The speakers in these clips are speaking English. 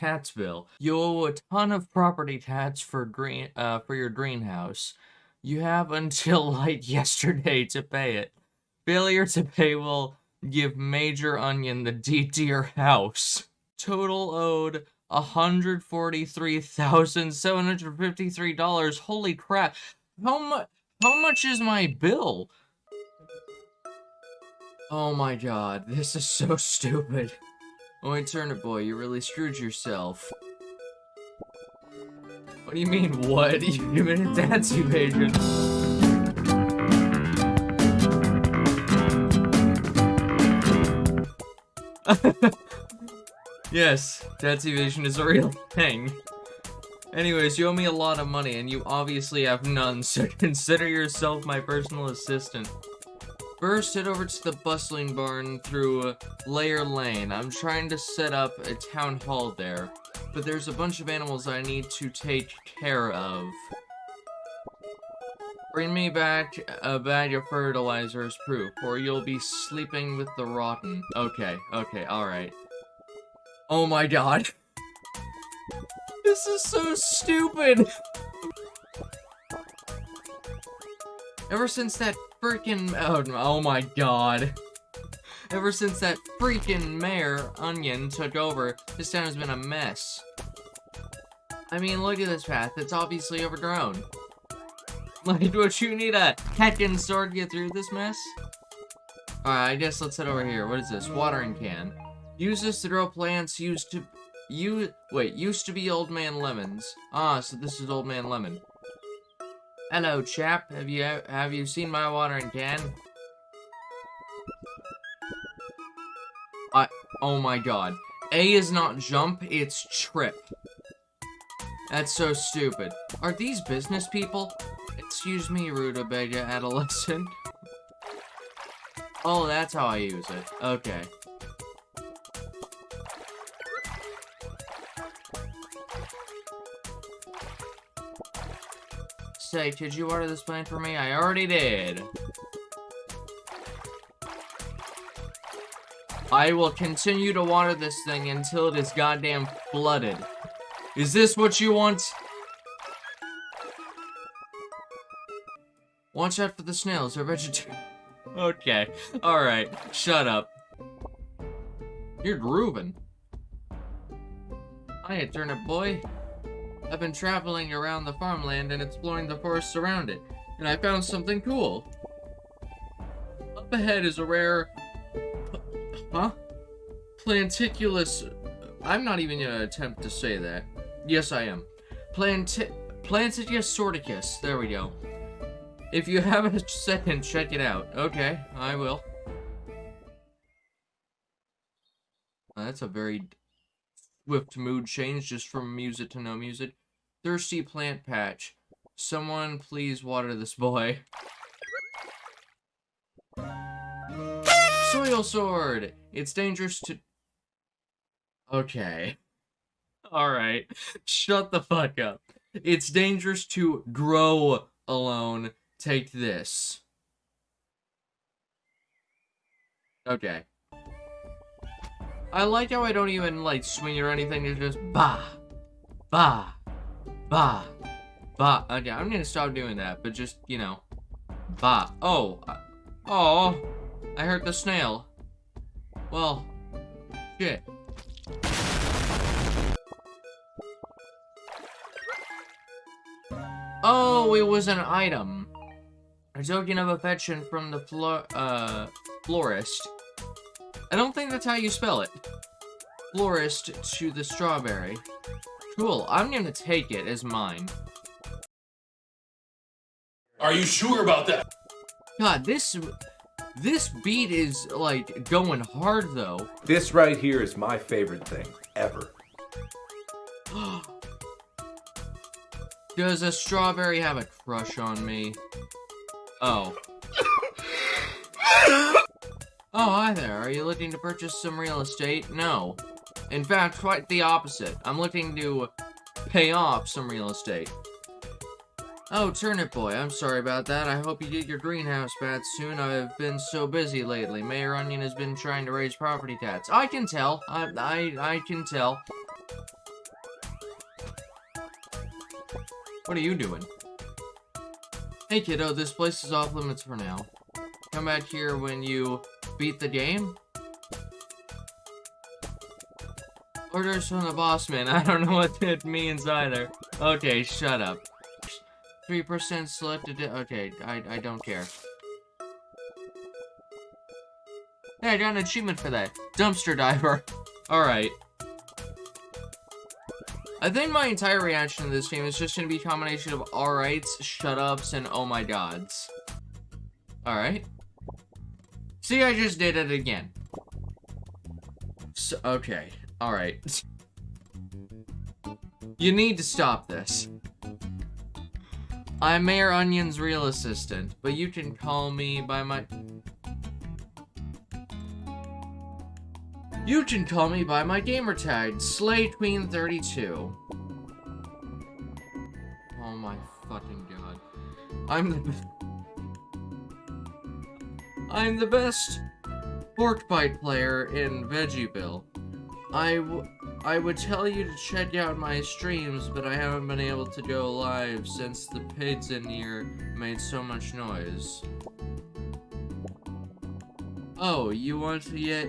tax bill. You owe a ton of property tax for green uh for your greenhouse. You have until like yesterday to pay it. Failure to pay will give Mayor Onion the deed to your house. Total owed $143,753. Holy crap. How much how much is my bill? Oh my god, this is so stupid. Oh, wait, Turnip Boy, you really screwed yourself. What do you mean, what? You committed a tax evasion. yes, tax evasion is a real thing. Anyways, you owe me a lot of money, and you obviously have none, so consider yourself my personal assistant. First, head over to the bustling barn through uh, Layer Lane. I'm trying to set up a town hall there, but there's a bunch of animals I need to take care of. Bring me back a bag of fertilizer as proof, or you'll be sleeping with the rotten. Okay, okay, alright. Oh my god. This is so stupid! Ever since that freaking- oh, oh my god. Ever since that freaking mayor, Onion, took over, this town has been a mess. I mean, look at this path. It's obviously overgrown. Like, would you need a heckin' sword to get through this mess? Alright, I guess let's head over here. What is this? Watering can. Use this to grow plants used to... You... Wait, used to be Old Man Lemons. Ah, so this is Old Man Lemon. Hello, chap. Have you have you seen my watering can? I... Oh my god. A is not jump, it's trip. That's so stupid. Are these business people? Excuse me, rutabaga adolescent. Oh, that's how I use it. Okay. Say, could you order this plant for me? I already did. I will continue to water this thing until it is goddamn flooded. Is this what you want? Watch out for the snails, they're vegetarian. okay, alright, shut up. You're grooving. Hiya, turnip boy. I've been traveling around the farmland and exploring the forests around it, and I found something cool. Up ahead is a rare... Huh? Planticulus... I'm not even gonna attempt to say that. Yes, I am. Planti... Plantigus sorticus. There we go. If you have a second, check it out. Okay, I will. that's a very swift mood change just from music to no music. Thirsty plant patch. Someone please water this boy. Soil sword! It's dangerous to... Okay. Alright. Shut the fuck up. It's dangerous to grow alone. Take this. Okay. I like how I don't even, like, swing or anything. It's just, bah, bah, bah, bah. Okay, I'm gonna stop doing that, but just, you know, bah. Oh, oh, I hurt the snail. Well, shit. Oh, it was an item. A token of affection from the flor uh, florist. I don't think that's how you spell it. Florist to the strawberry. Cool, I'm gonna take it as mine. Are you sure about that? God, this... This beat is, like, going hard, though. This right here is my favorite thing, ever. Does a strawberry have a crush on me? Oh. Oh, hi there. Are you looking to purchase some real estate? No. In fact, quite the opposite. I'm looking to pay off some real estate. Oh, Turnip Boy, I'm sorry about that. I hope you get your greenhouse back soon. I've been so busy lately. Mayor Onion has been trying to raise property tax. I can tell. I, I, I can tell. What are you doing? Hey, kiddo, this place is off limits for now. Come back here when you beat the game? Orders from the boss man. I don't know what that means either. Okay, shut up. 3% selected. Okay, I, I don't care. Hey, I got an achievement for that. Dumpster diver. Alright. I think my entire reaction to this game is just going to be a combination of alrights, shut-ups, and oh my gods. Alright. See, I just did it again. So, okay. Alright. You need to stop this. I'm Mayor Onion's real assistant, but you can call me by my... You can call me by my gamertag, SlayQueen32. Oh my fucking god. I'm the... I'm the best pork bite player in Veggieville. I, I would tell you to check out my streams, but I haven't been able to go live since the pigs in here made so much noise. Oh, you want to get...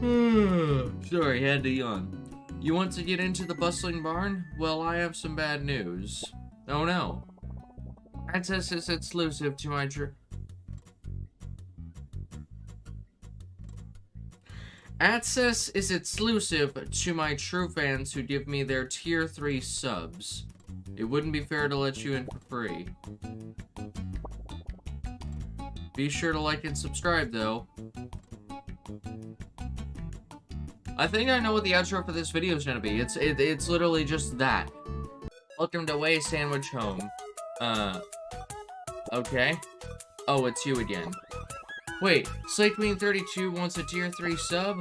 Sorry, had to yawn. You want to get into the bustling barn? Well, I have some bad news. Oh no. Access is exclusive to my... Access is exclusive to my true fans who give me their tier 3 subs. It wouldn't be fair to let you in for free. Be sure to like and subscribe, though. I think I know what the outro for this video is gonna be. It's it, it's literally just that. Welcome to Way Sandwich Home. Uh, okay. Oh, it's you again. Wait, SlayQueen32 wants a tier 3 sub?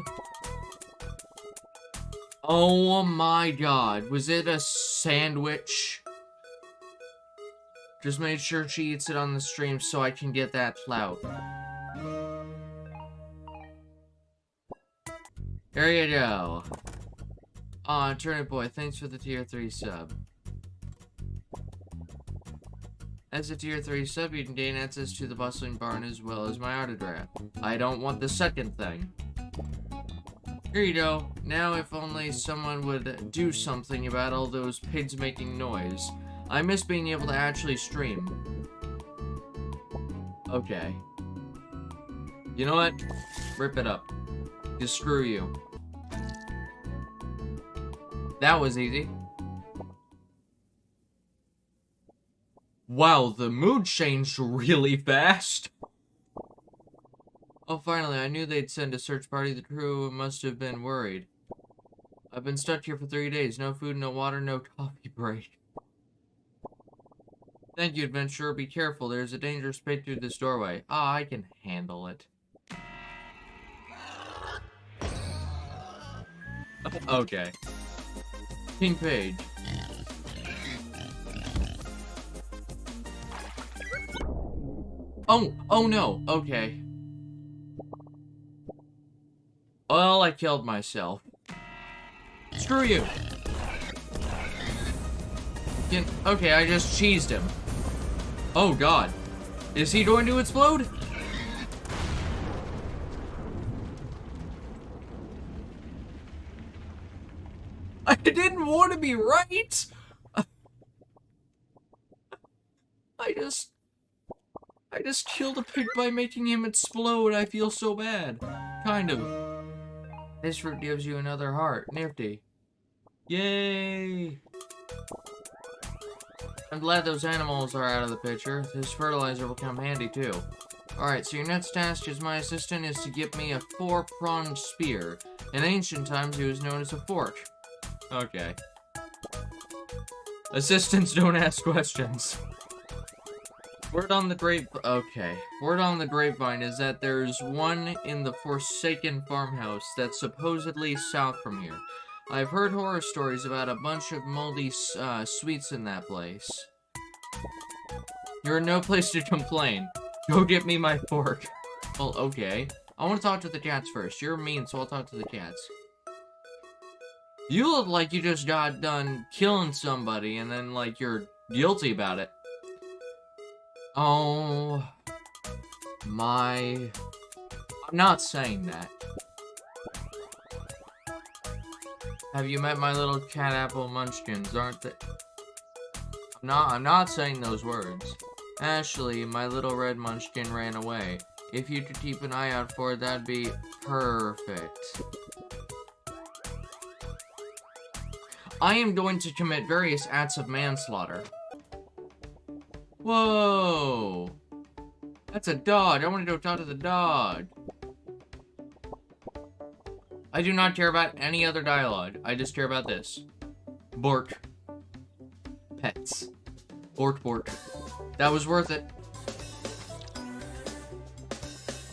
Oh my god, was it a sandwich? Just made sure she eats it on the stream so I can get that clout. There you go. Aw, Turnip Boy, thanks for the tier 3 sub. As a tier 3 sub, you can gain access to the bustling barn as well as my autograph. I don't want the second thing. Here you go. Now if only someone would do something about all those pigs making noise. I miss being able to actually stream. Okay. You know what? Rip it up. Just screw you. That was easy. Wow, the mood changed really fast. Oh, finally, I knew they'd send a search party. The crew must have been worried. I've been stuck here for three days. No food, no water, no coffee break. Thank you, adventurer. Be careful. There's a dangerous pit through this doorway. Ah, I can handle it. okay. King Page. Oh, oh no, okay. Well, I killed myself. Screw you. okay, I just cheesed him. Oh god. Is he going to explode? I didn't want to be right! I just... Just killed a pig by making him explode. I feel so bad. Kind of. This fruit gives you another heart. Nifty. Yay! I'm glad those animals are out of the picture. This fertilizer will come handy too. Alright, so your next task as my assistant is to get me a four-pronged spear. In ancient times, it was known as a fork. Okay. Assistants don't ask questions. Word on the grape... Okay. Word on the grapevine is that there's one in the Forsaken farmhouse that's supposedly south from here. I've heard horror stories about a bunch of moldy uh, sweets in that place. You're in no place to complain. Go get me my fork. Well, okay. I want to talk to the cats first. You're mean, so I'll talk to the cats. You look like you just got done killing somebody and then, like, you're guilty about it. Oh... My... I'm not saying that. Have you met my little cat apple munchkins, aren't they? I'm not, I'm not saying those words. Ashley, my little red munchkin ran away. If you could keep an eye out for it, that'd be perfect. I am going to commit various acts of manslaughter. Whoa! That's a dog. I want to go talk to the dog. I do not care about any other dialogue. I just care about this. Bork. Pets. Bork, bork. That was worth it.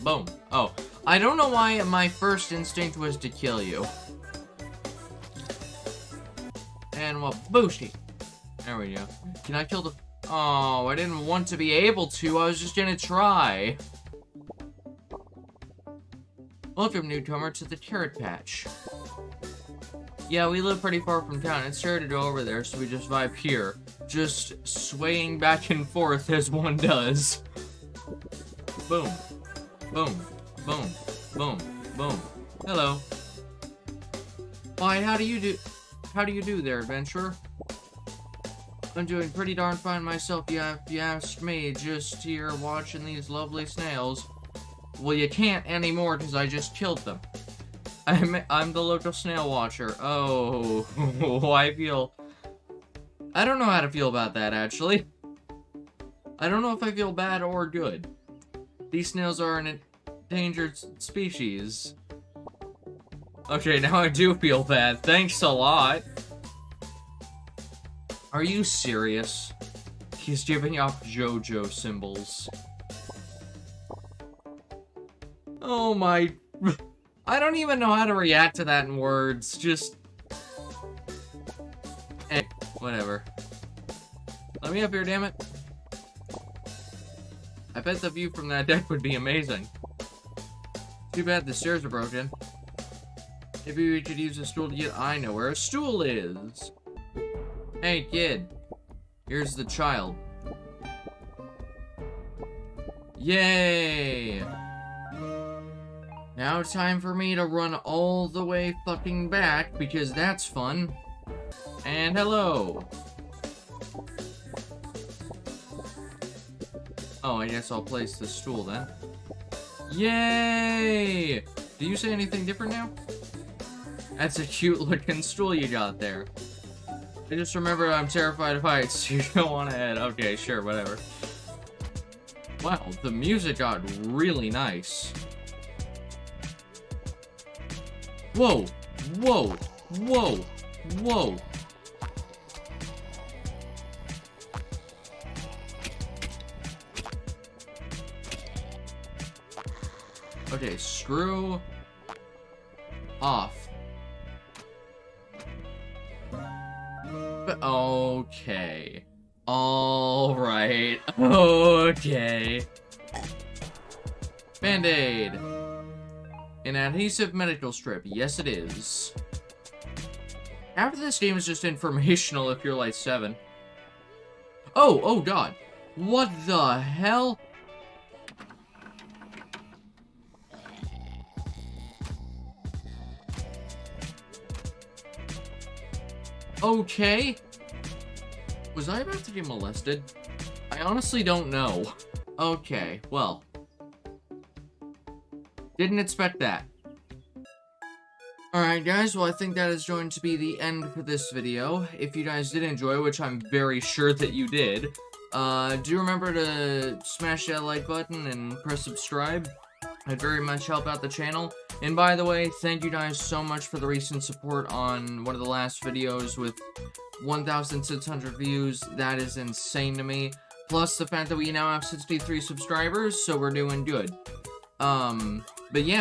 Boom. Oh. I don't know why my first instinct was to kill you. And well, boosty. There we go. Can I kill the... Oh, I didn't want to be able to. I was just gonna try. Welcome, newcomer, to the Carrot Patch. Yeah, we live pretty far from town. It's sure to go over there, so we just vibe here. Just swaying back and forth as one does. Boom. Boom. Boom. Boom. Boom. Hello. Why, how do you do... How do you do there, adventurer? I'm doing pretty darn fine myself, yeah, if you ask me, just here watching these lovely snails. Well, you can't anymore because I just killed them. I'm, I'm the local snail watcher. Oh, I feel... I don't know how to feel about that, actually. I don't know if I feel bad or good. These snails are an endangered species. Okay, now I do feel bad. Thanks a lot. Are you serious? He's giving off JoJo symbols. Oh my... I don't even know how to react to that in words. Just... Eh, whatever. Let me up here, damn it. I bet the view from that deck would be amazing. Too bad the stairs are broken. Maybe we could use a stool to get- I know where a stool is! Hey, kid. Here's the child. Yay! Now it's time for me to run all the way fucking back, because that's fun. And hello! Oh, I guess I'll place the stool then. Yay! Do you say anything different now? That's a cute looking stool you got there. I just remember I'm terrified of heights. You don't want to head. Okay, sure, whatever. Wow, the music got really nice. Whoa! Whoa! Whoa! Whoa! Okay, screw off. Okay. Alright. Okay. Band-Aid. An adhesive medical strip. Yes, it is. After this game is just informational if you're like 7. Oh, oh god. What the hell? Okay. Was I about to get molested? I honestly don't know. Okay, well. Didn't expect that. Alright guys, well I think that is going to be the end for this video. If you guys did enjoy, which I'm very sure that you did, uh, do remember to smash that like button and press subscribe. I'd very much help out the channel. And by the way, thank you guys so much for the recent support on one of the last videos with 1,600 views. That is insane to me. Plus the fact that we now have 63 subscribers, so we're doing good. Um, but yeah.